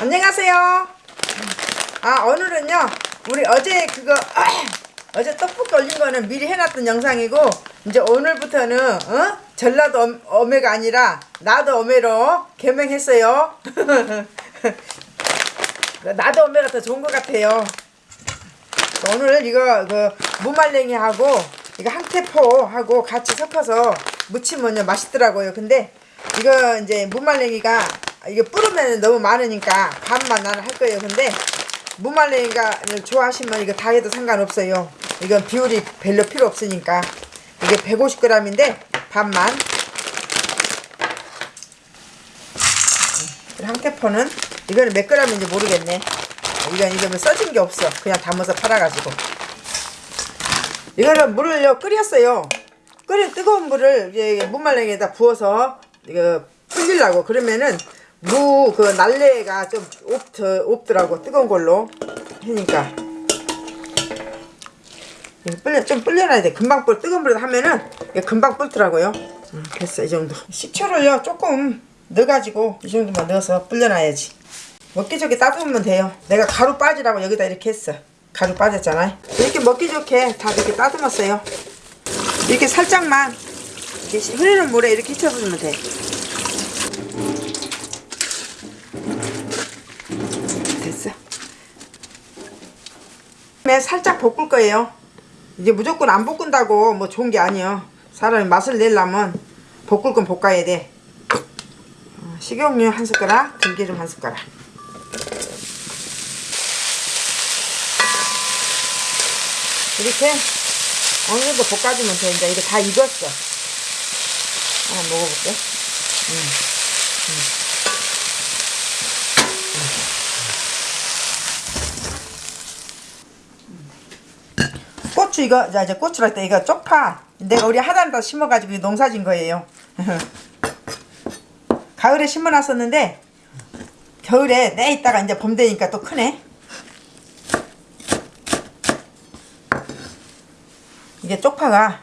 안녕하세요. 아 오늘은요 우리 어제 그거 어제 떡볶이 올린 거는 미리 해놨던 영상이고 이제 오늘부터는 어? 전라도 엄- 어메가 아니라 나도 어메로 개명했어요. 나도 어메가 더 좋은 것 같아요. 오늘 이거 그 무말랭이하고 이거 항태포하고 같이 섞어서 무치면요 맛있더라고요. 근데 이거 이제 무말랭이가 이게 뿌르면 너무 많으니까 반만 나는 할 거예요. 근데 무말랭이가 좋아하시면 이거 다 해도 상관없어요. 이건 비율이 별로 필요 없으니까 이게 150g인데 반만. 항태포는 이거는 몇 g인지 모르겠네. 이건 이거 뭐 써진 게 없어. 그냥 담아서 팔아가지고. 이거는 물을요 끓였어요. 끓인 뜨거운 물을 이제 무말랭이에다 부어서 이거 끓이려고 그러면은 무 그 날래가 좀 없, 없더라고 뜨거운 걸로 하니까 불려 좀 불려놔야 돼. 금방 불 뜨거운 물에 하면은 금방 불더라고요. 음, 됐어 이 정도. 식초를요 조금 넣어가지고 이 정도만 넣어서 불려놔야지. 먹기 좋게 따두면 돼요. 내가 가루 빠지라고 여기다 이렇게 했어. 가루 빠졌잖아요. 이렇게 먹기 좋게 다 이렇게 따듬었어요. 이렇게 살짝만 이렇게 흐르는 물에 이렇게 hit쳐주면 돼. 그다음에 살짝 볶을 거예요. 이제 무조건 안 볶은다고 뭐 좋은 게 아니에요. 사람이 맛을 내려면 볶을 건 볶아야 돼. 어, 식용유 한 숟가락, 들기름 한 숟가락. 이렇게 어느 정도 볶아주면 돼. 이제 이거 다 익었어. 하나 먹어볼게. 음. 음. 고추 이거 자 이제 고추랄 때 이거 쪽파 내가 우리 하단에다 심어가지고 농사진 거예요. 가을에 심어놨었는데 겨울에 내 있다가 이제 봄 되니까 또 크네. 이게 쪽파가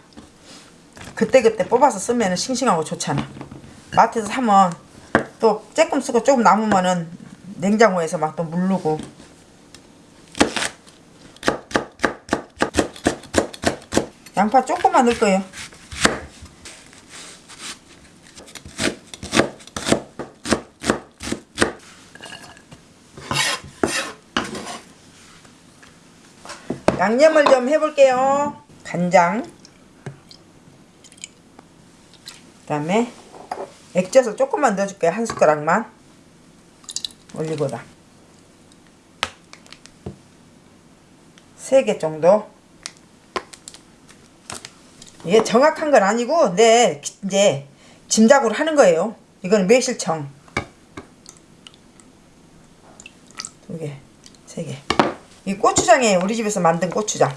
그때그때 뽑아서 쓰면 싱싱하고 좋잖아. 마트에서 사면 또 조금 쓰고 조금 남으면은 냉장고에서 막 또 물르고. 양파 조금만 넣을 거예요. 양념을 좀 해볼게요. 간장. 그 다음에 액젓을 조금만 넣어줄게요. 한 숟가락만. 올리고다. 세개 정도. 이게 정확한 건 아니고, 네, 이제 짐작으로 하는 거예요. 이거는 매실청. 두 개, 세 개. 이 고추장이에요. 우리 집에서 만든 고추장.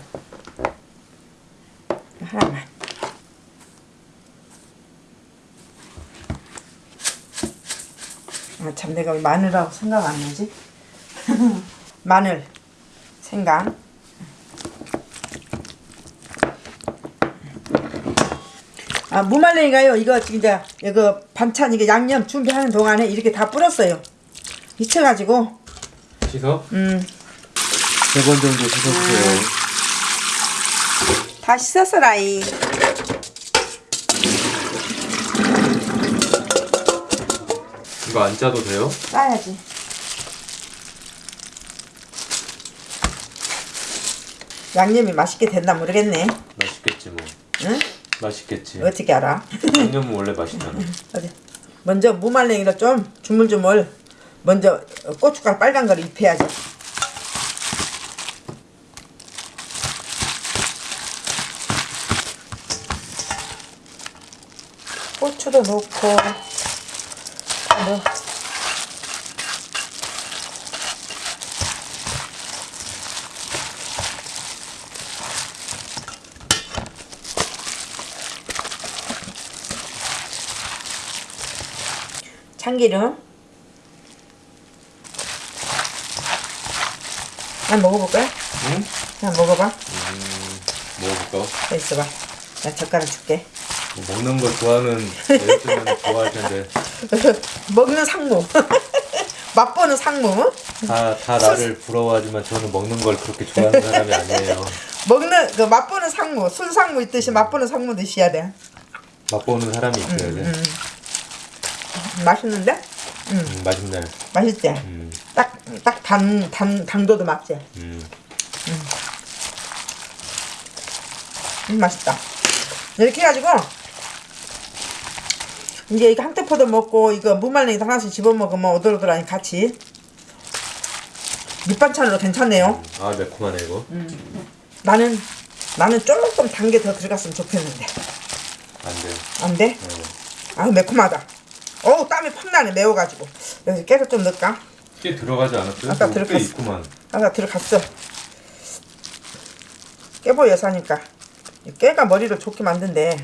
하나만. 아, 참 내가 왜 마늘하고 생각 안 나지? 마늘, 생강. 아, 무말랭이가요. 이거 지금 이제 이거 반찬 이게 양념 준비하는 동안에 이렇게 다 뿌렸어요. 잊혀가지고 씻어? 음. 세번 정도 씻어주세요. 다 씻었어라이. 이거 안 짜도 돼요? 싸야지. 양념이 맛있게 됐나 모르겠네. 맛있겠지 뭐. 응? 맛있겠지. 어떻게 알아? 양념은 원래 맛있잖아. 어디? 먼저 무말랭이를 좀 주물주물 먼저 고춧가루 빨간 거를 입혀야지. 고추도 넣고 다 참기름 한 먹어볼까? 응? 그냥 먹어봐 음, 먹어볼까? 여기 있어봐 나 젓가락 줄게 뭐 먹는 거 좋아하는 여자들은 좋아할 텐데. 먹는 상무 맛보는 상무. 다, 다 나를 부러워하지만 저는 먹는 걸 그렇게 좋아하는 사람이 아니에요. 먹는 그 맛보는 상무, 술 상무 있듯이 맛보는 상무 드셔야 돼. 맛보는 사람이 있어야 돼. 음, 맛있는데? 음, 맛있네. 맛있지? 음, 딱, 딱 단, 단, 당도도 맞지? 음. 음, 맛있다. 이렇게 해가지고, 이제 이거 한테 포도 먹고, 이거 무말랭이도 하나씩 집어먹으면 오돌오돌하니 같이. 밑반찬으로 괜찮네요. 아 매콤하네 이거. 나는, 나는 조금 단 게 더 들어갔으면 좋겠는데. 안 돼. 안 돼? 어. 아 매콤하다. 어우, 땀이 팍 나네, 매워가지고. 여기서 깨를 좀 넣을까? 꽤 들어가지 않았어요? 아까 들어갔어. 있구만. 아까 들어갔어. 깨보 여사니까. 이 깨가 머리를 좋게 만든대.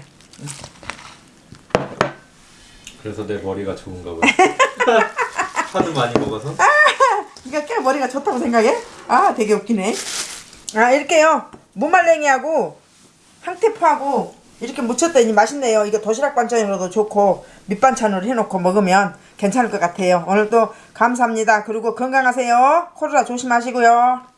그래서 내 머리가 좋은가 보다. 하도 많이 먹어서. 이거 깨 머리가 좋다고 생각해? 아 되게 웃기네. 아 이렇게요. 무말랭이하고 항테포하고 이렇게 무쳤더니 맛있네요. 이거 도시락 반찬으로도 좋고 밑반찬으로 해놓고 먹으면 괜찮을 것 같아요. 오늘도 감사합니다. 그리고 건강하세요. 코로나 조심하시고요.